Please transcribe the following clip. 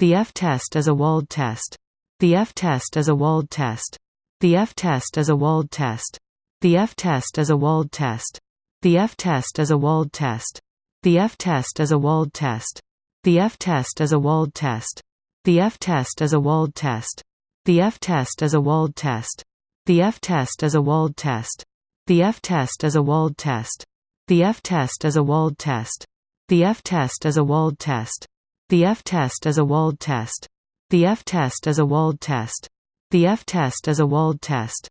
The f-test is a Wald test. The f-test is a Wald test. The f-test is a Wald test. The f-test is a Wald test. The f-test is a Wald test. The f-test is a Wald test. The f-test is a Wald test. The f-test is a Wald test. The f-test is a Wald test. The f-test is a Wald test. The f-test is a Wald test. The f-test is a Wald test. The f-test is a Wald test. The f-test is a Wald test. The f-test is a Wald test. The f-test is a Wald test.